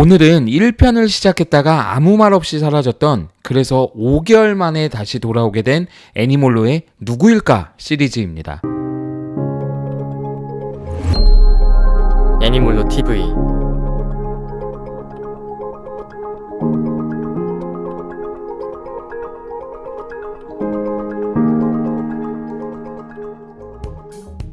오늘은 1편을 시작했다가 아무 말 없이 사라졌던 그래서 5개월 만에 다시 돌아오게 된 애니몰로의 누구일까 시리즈입니다. 애니몰로 TV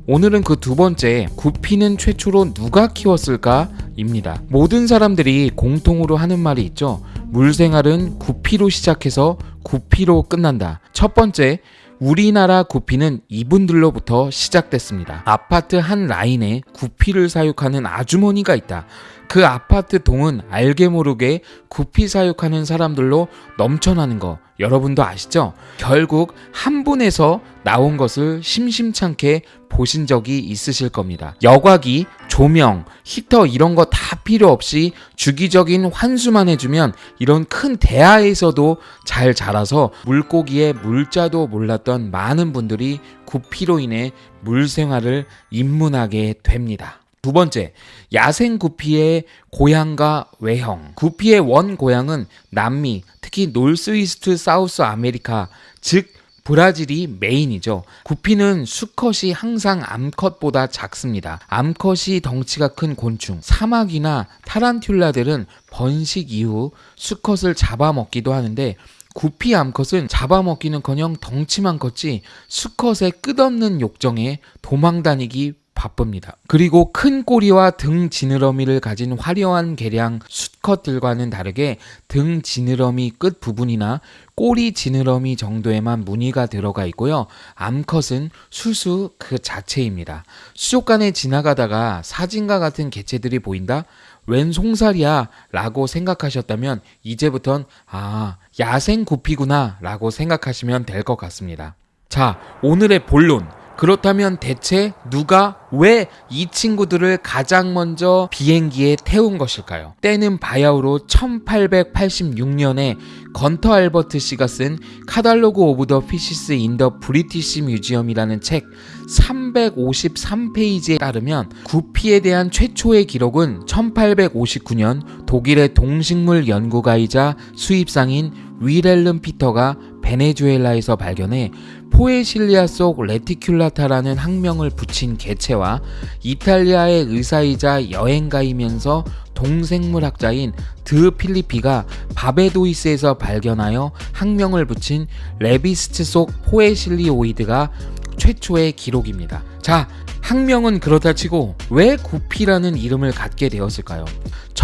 오늘은 그 두 번째 구피는 최초로 누가 키웠을까? 입니다. 모든 사람들이 공통으로 하는 말이 있죠. 물생활은 구피로 시작해서 구피로 끝난다. 첫 번째, 우리나라 구피는 이분들로부터 시작됐습니다. 아파트 한 라인에 구피를 사육하는 아주머니가 있다. 그 아파트 동은 알게 모르게 구피 사육하는 사람들로 넘쳐나는 거 여러분도 아시죠? 결국 한 분에서 나온 것을 심심찮게 보신 적이 있으실 겁니다. 여과기, 조명, 히터 이런 거 다 필요 없이 주기적인 환수만 해주면 이런 큰 대야에서도 잘 자라서 물고기의 물자도 몰랐던 많은 분들이 구피로 인해 물 생활을 입문하게 됩니다. 두 번째, 야생 구피의 고향과 외형. 구피의 원 고향은 남미, 특히 Northeast South America, 즉 브라질이 메인이죠. 구피는 수컷이 항상 암컷보다 작습니다. 암컷이 덩치가 큰 곤충, 사막이나 타란툴라들은 번식 이후 수컷을 잡아먹기도 하는데 구피 암컷은 잡아먹기는커녕 덩치만 컸지 수컷의 끝없는 욕정에 도망다니기 바쁩니다. 그리고 큰 꼬리와 등 지느러미를 가진 화려한 개량 수컷들과는 다르게 등 지느러미 끝 부분이나 꼬리 지느러미 정도에만 무늬가 들어가 있고요. 암컷은 수수 그 자체입니다. 수족관에 지나가다가 사진과 같은 개체들이 보인다? 웬 송사리야 라고 생각하셨다면 이제부턴 아 야생 구피구나 라고 생각하시면 될 것 같습니다. 자 오늘의 본론 그렇다면 대체 누가 왜 이 친구들을 가장 먼저 비행기에 태운 것일까요? 때는 바야흐로 1886년에 건터 알버트 씨가 쓴 Catalogue of the Fishes in the British Museum이라는 책 353페이지에 따르면 구피에 대한 최초의 기록은 1859년 독일의 동식물 연구가이자 수입상인 위렐름 피터가 베네수엘라에서 발견해 Poecilia 속 reticulata라는 학명을 붙인 개체와 이탈리아의 의사이자 여행가이면서 동물학자인 드 필리피가 바베도이스에서 발견하여 학명을 붙인 Lebistes 속 poecilioides가 최초의 기록입니다. 자, 학명은 그렇다 치고 왜 구피라는 이름을 갖게 되었을까요?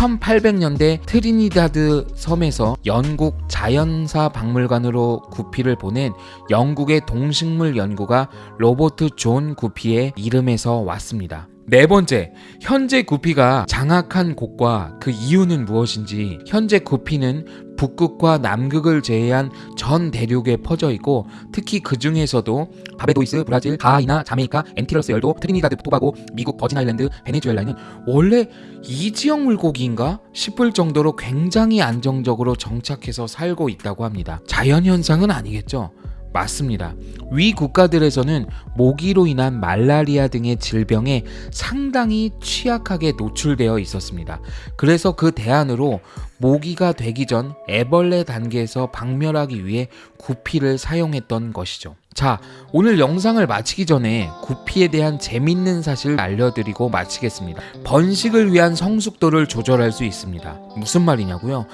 1800년대 트리니다드 섬에서 영국 자연사 박물관으로 구피를 보낸 영국의 동식물 연구가 로버트 존 구피의 이름에서 왔습니다. 네 번째, 현재 구피가 장악한 곳과 그 이유는 무엇인지 현재 구피는 북극과 남극을 제외한 전 대륙에 퍼져 있고 특히 그 중에서도 바베도이스, 브라질, 가이아나 자메이카, 엔티러스 열도, 트리니다드 토바고, 미국 버진 아일랜드, 베네수엘라는 원래 이 지역 물고기인가 싶을 정도로 굉장히 안정적으로 정착해서 살고 있다고 합니다. 자연현상은 아니겠죠. 맞습니다. 위 국가들에서는 모기로 인한 말라리아 등의 질병에 상당히 취약하게 노출되어 있었습니다. 그래서 그 대안으로 모기가 되기 전 애벌레 단계에서 박멸하기 위해 구피를 사용했던 것이죠. 자, 오늘 영상을 마치기 전에 구피에 대한 재밌는 사실을 알려드리고 마치겠습니다. 번식을 위한 성숙도를 조절할 수 있습니다. 무슨 말이냐고요?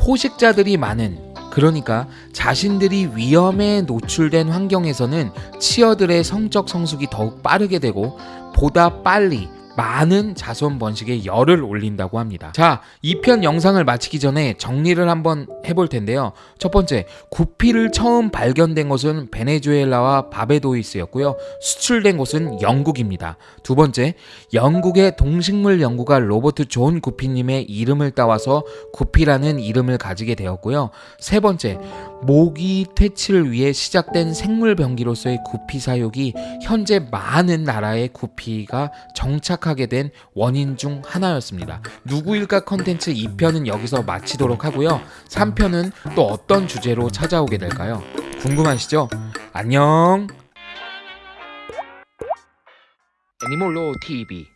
포식자들이 많은 그러니까 자신들이 위험에 노출된 환경에서는 치어들의 성적 성숙이 더욱 빠르게 되고 보다 빨리 많은 자손 번식에 열을 올린다고 합니다. 자, 이 편 영상을 마치기 전에 정리를 한번 해볼 텐데요. 첫 번째, 구피를 처음 발견된 곳은 베네수엘라와 바베도이스였고요. 수출된 곳은 영국입니다. 두 번째, 영국의 동식물 연구가 로버트 존 구피님의 이름을 따와서 구피라는 이름을 가지게 되었고요. 세 번째, 모기 퇴치를 위해 시작된 생물병기로서의 구피 사육이 현재 많은 나라의 구피가 정착 시작하게 된 원인 중 하나였습니다. 누구일까 컨텐츠 2편은 여기서 마치도록 하고요. 3편은 또 어떤 주제로 찾아오게 될까요? 궁금하시죠? 안녕! 애니몰로 TV